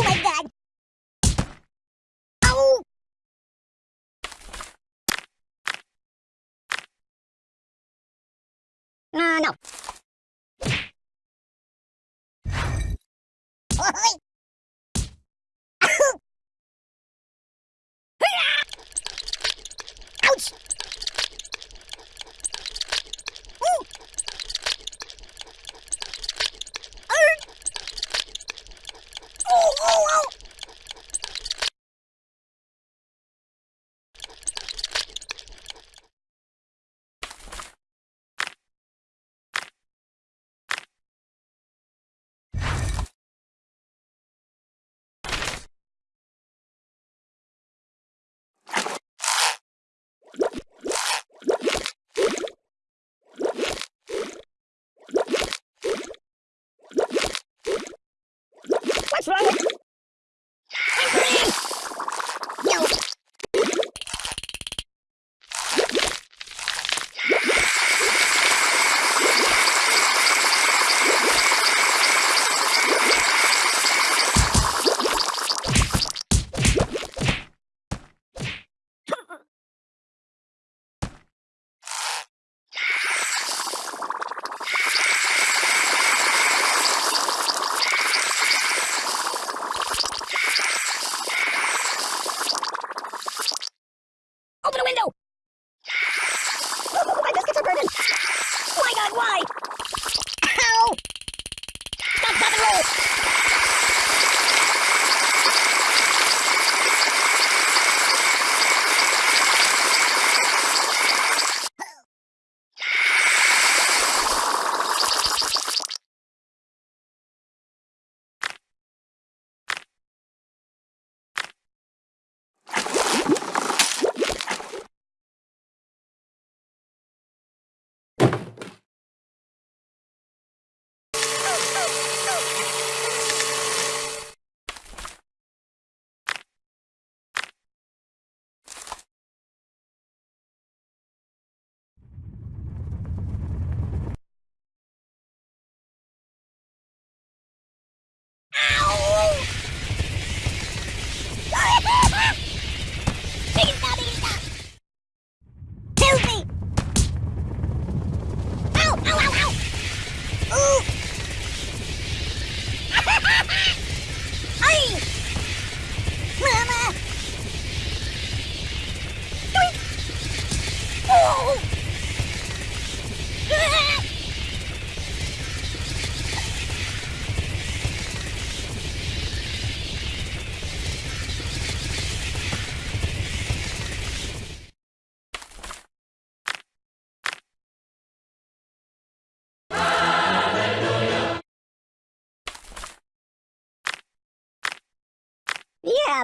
Oh my god! Oh! Uh, no. Oh, Ouch!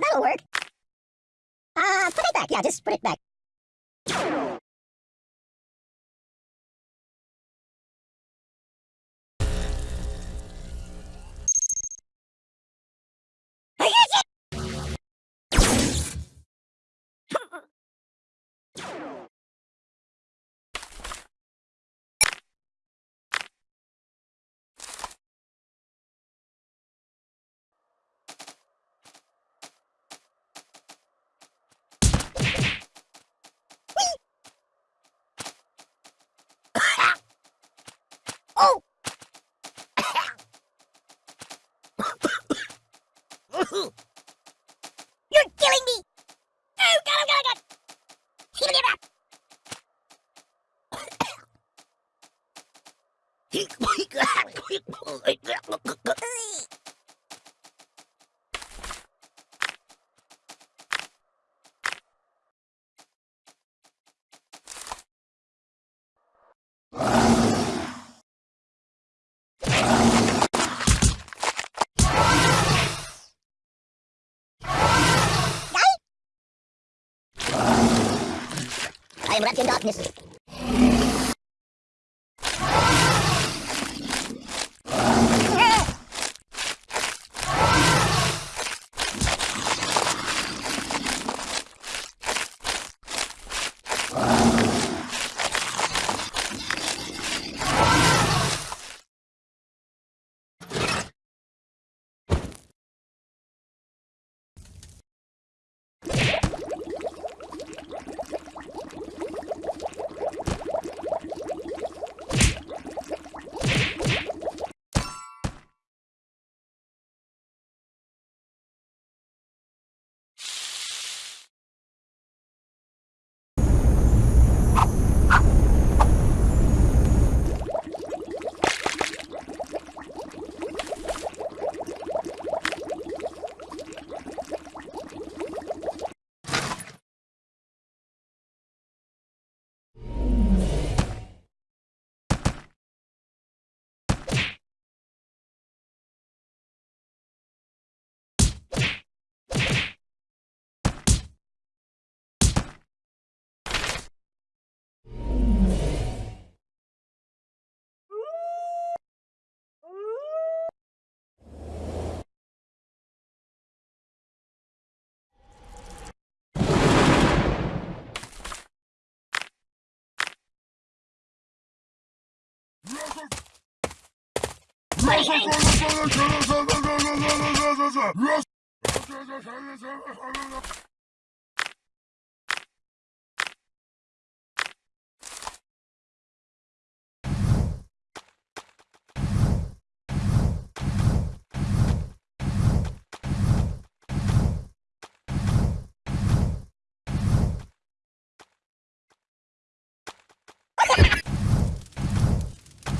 That'll work. Uh, put it back. Yeah, just put it back. I am wrapped in darkness.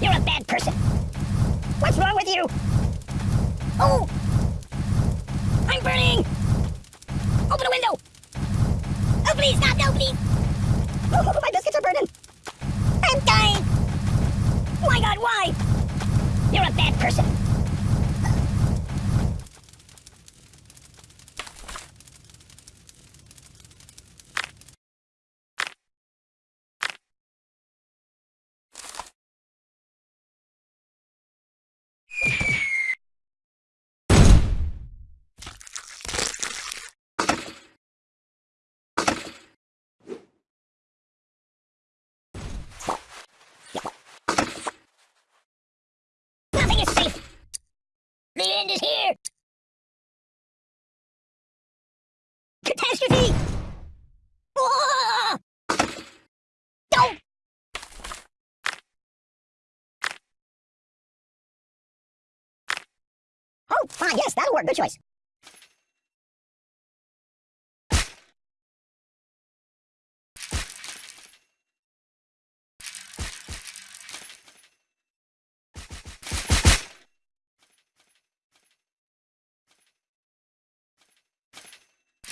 You're a bad person. What's wrong with you? Oh! I'm burning! Open a window! Oh, please, stop! No, please! Oh, my biscuits are burning! I'm dying! My god, why? You're a bad person. Fine, yes, that'll work. Good choice.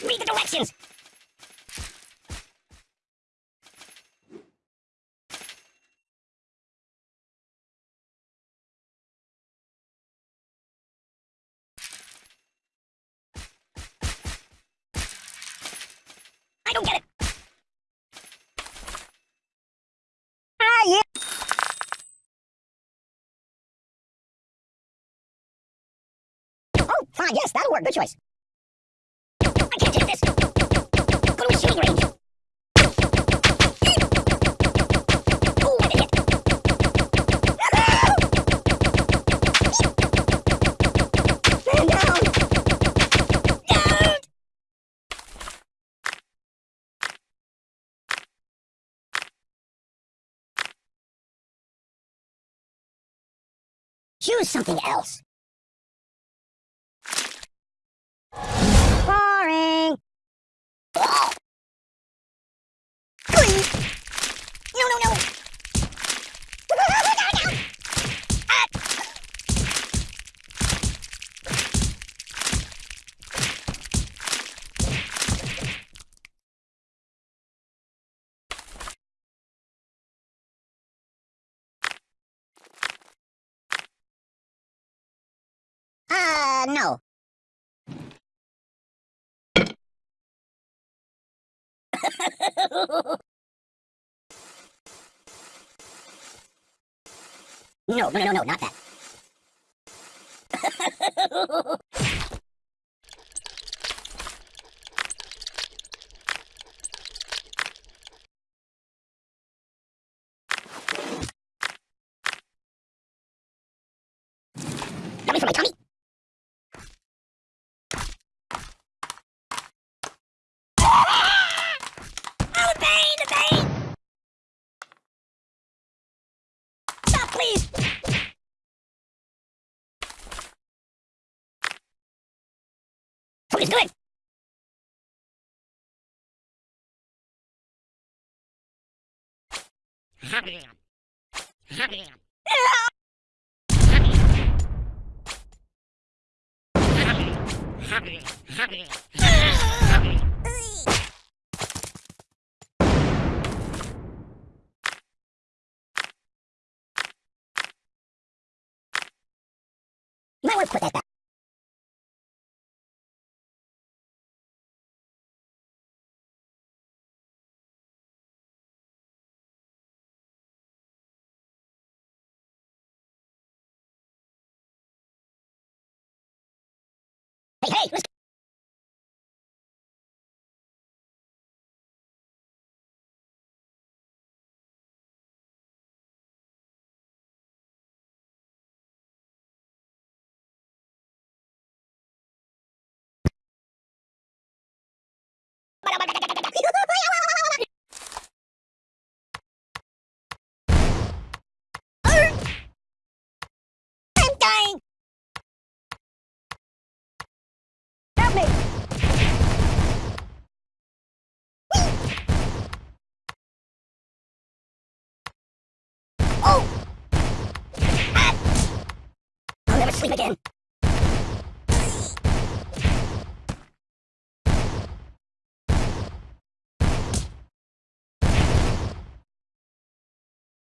Read the directions! I don't get it! Ah, yeah! Oh, fine, yes, that'll work. Good choice. I can't this. Go to a shooting range. Choose something else. Boring. No, no, no. Uh, no. No, no, no, no, not that. Do it! Might want put that back. Sleep again.